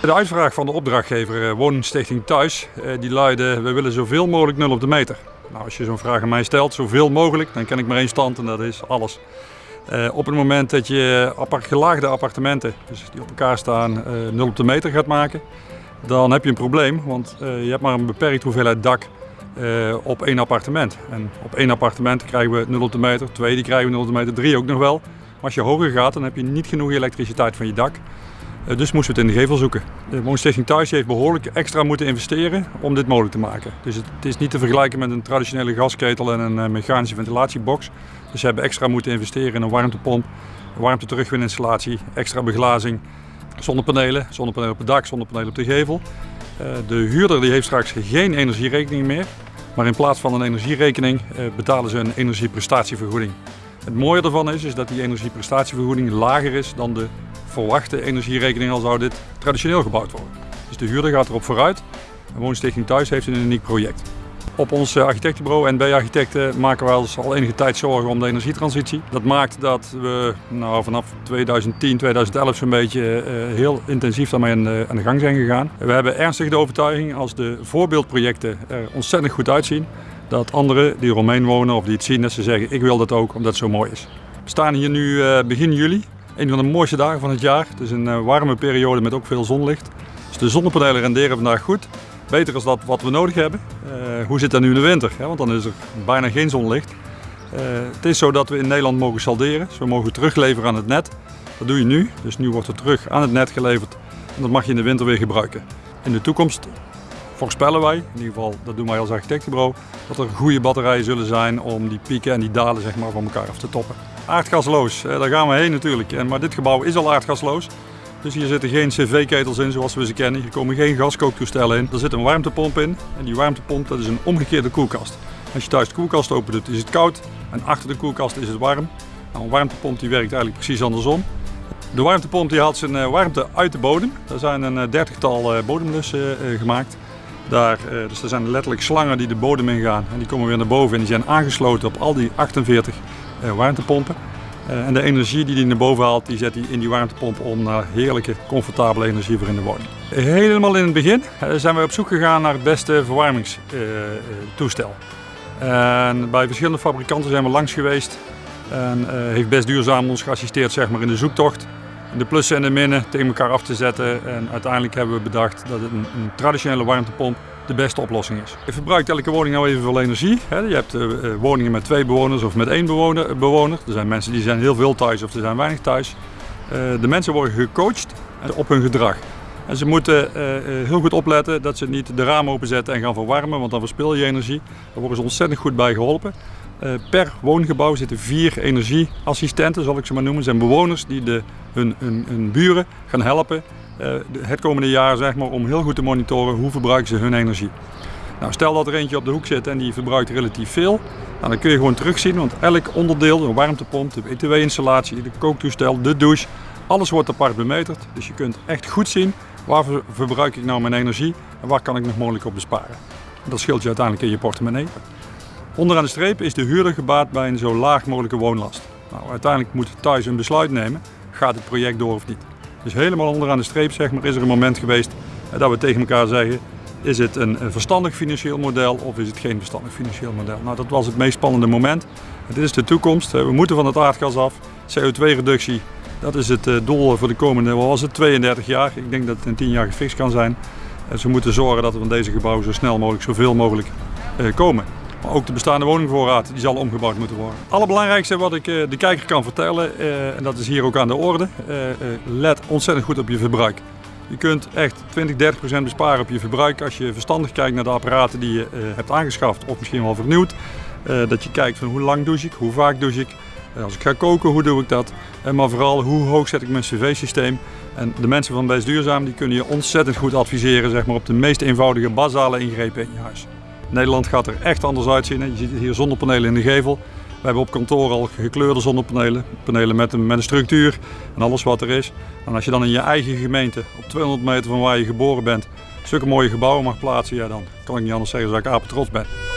De uitvraag van de opdrachtgever Woningstichting Thuis, die luidde we willen zoveel mogelijk nul op de meter. Nou, als je zo'n vraag aan mij stelt, zoveel mogelijk, dan ken ik maar één stand en dat is alles. Uh, op het moment dat je apart, gelaagde appartementen, dus die op elkaar staan, uh, 0 op de meter gaat maken, dan heb je een probleem. Want je hebt maar een beperkt hoeveelheid dak op één appartement. En op één appartement krijgen we 0 op de meter, twee die krijgen we 0 op de meter, drie ook nog wel. Maar als je hoger gaat, dan heb je niet genoeg elektriciteit van je dak. Eh, dus moesten we het in de gevel zoeken. De Woonstichting Thuis heeft behoorlijk extra moeten investeren om dit mogelijk te maken. Dus het, is niet te vergelijken met een traditionele gasketel en een eh, mechanische ventilatiebox. Dus ze hebben extra moeten investeren in een warmtepomp, een warmte-terugwininstallatie, extra beglazing, zonnepanelen, zonnepanelen op het dak, zonnepanelen op de gevel. Eh, de huurder die heeft straks geen energierekening meer, maar in plaats van een energierekening betalen ze een energieprestatievergoeding. Het mooie ervan is, is dat die energieprestatievergoeding lager is dan de verwachte energierekening al zou dit traditioneel gebouwd worden. Dus de huurder gaat erop vooruit. En Woonstichting Thuis heeft een uniek project. Op ons eh, architectenbureau NB Architecten maken wij ons al enige tijd zorgen om de energietransitie. Dat maakt dat we nou, vanaf 2010, 2011 zo'n beetje uh, heel intensief daarmee aan de, aan de gang zijn gegaan. We hebben ernstig de overtuiging als de voorbeeldprojecten er ontzettend goed uitzien, dat anderen die eromheen wonen of die het zien, dat ze zeggen ik wil dat ook omdat het zo mooi is. We staan hier nu uh, begin juli een van de mooiste dagen van het jaar. Het is een eh, warme periode met ook veel zonlicht. Dus de zonnepanelen renderen vandaag goed. Beter als dat wat we nodig hebben. Uh, hoe zit dat nu in de winter? Want dan is er bijna geen zonlicht. Uh, het is zo dat we in Nederland mogen salderen. Dus we mogen terugleveren aan het net. Dat doe je nu. Dus nu wordt er terug aan het net geleverd. En dat mag je in de winter weer gebruiken. In de toekomst voorspellen wij, in ieder geval dat doen wij als architectenbureau, dat er goede batterijen zullen zijn om die pieken en die dalen zeg maar, van elkaar af te toppen. Aardgasloos, daar gaan we heen natuurlijk. Maar dit gebouw is al aardgasloos. Dus hier zitten geen cv-ketels in zoals we ze kennen. Hier komen geen gaskooktoestellen in. Er zit een warmtepomp in. En die warmtepomp dat is een omgekeerde koelkast. Als je thuis de koelkast open doet is het koud. En achter de koelkast is het warm. Nou, een warmtepomp die werkt eigenlijk precies andersom. De warmtepomp die haalt zijn eh, warmte uit de bodem. Er zijn een eh, dertigtal eh, bodemlussen gemaakt. Daar, dus er zijn letterlijk slangen die de bodem ingaan. En die komen weer naar boven en die zijn aangesloten op al die 48 eh, warmtepompen. Eh, en de energie die hij naar boven haalt, die zet hij in die warmtepomp om naar heerlijke, comfortabele energie voor in de woning. Helemaal in het begin eh, zijn we op zoek gegaan naar het beste verwarmingstoestel. En bij verschillende fabrikanten zijn we langs geweest en heeft Best Duurzaam ons geassisteerd zeg maar, in de zoektocht. De plussen en de minnen tegen elkaar af te zetten en uiteindelijk hebben we bedacht dat een traditionele warmtepomp de beste oplossing is. Je verbruikt elke woning nou evenveel energie. Je hebt eh, eh, woningen met twee bewoners of met één bewoner, bewoner. Er zijn mensen die zijn heel veel thuis of er zijn weinig thuis. Eh, de mensen worden gecoacht op hun gedrag. En ze moeten heel goed opletten dat ze niet de ramen openzetten en gaan verwarmen, want dan verspil je energie. Daar worden ze ontzettend goed bij geholpen. per woongebouw zitten vier energieassistenten, zal ik ze maar noemen. Dat zijn bewoners die de, hun, hun, buren gaan helpen eh, het komende jaar zeg maar, om heel goed te monitoren hoe verbruiken ze hun energie. Nou, stel dat er eentje op de hoek zit en die verbruikt relatief veel, nou, dan kun je gewoon terugzien, want elk onderdeel, de warmtepomp, de BTW-installatie, de kooktoestel, de douche, alles wordt apart bemeterd. Dus je kunt echt goed zien waar verbruik ik nou mijn energie en waar kan ik nog mogelijk op besparen. Dat scheelt je uiteindelijk in je portemonnee. Onderaan de streep is de huurder gebaat bij een zo laag mogelijke woonlast. Nou, uiteindelijk moet thuis een besluit nemen, gaat het project door of niet. Dus helemaal onderaan de streep zeg maar, is er een moment geweest dat we tegen elkaar zeggen, is het een verstandig financieel model of is het geen verstandig financieel model? Nou, dat was het meest spannende moment. Dit is de toekomst. We moeten van het aardgas af. CO2-reductie, dat is het eh, doel voor de komende, wat was het, 32 jaar. Ik denk dat het in 10 jaar gefixt kan zijn. Dus we moeten zorgen dat we van deze gebouwen zo snel mogelijk, zoveel mogelijk eh, komen. Maar ook de bestaande woningvoorraad die zal omgebouwd moeten worden. Het allerbelangrijkste wat ik eh, de kijker kan vertellen, eh, en dat is hier ook aan de orde, eh, let ontzettend goed op je verbruik. Je kunt echt 20, 30 procent besparen op je verbruik als je verstandig kijkt naar de apparaten die je hebt aangeschaft of misschien wel vernieuwd. dat je kijkt van hoe lang douche ik, hoe vaak douche ik, als ik ga koken, hoe doe ik dat? En maar vooral, hoe hoog zet ik mijn cv-systeem? En de mensen van Best Duurzaam die kunnen je ontzettend goed adviseren zeg maar, op de meest eenvoudige basale ingrepen in je huis. Nederland gaat er echt anders uitzien. Je ziet hier zonnepanelen in de gevel. We hebben op kantoor al gekleurde zonnepanelen. Panelen met een, met een structuur en alles wat er is. En als je dan in je eigen gemeente, op 200 meter van waar je geboren bent, zulke mooie gebouwen mag plaatsen, ja, dan kan ik niet anders zeggen dat ik apen trots ben.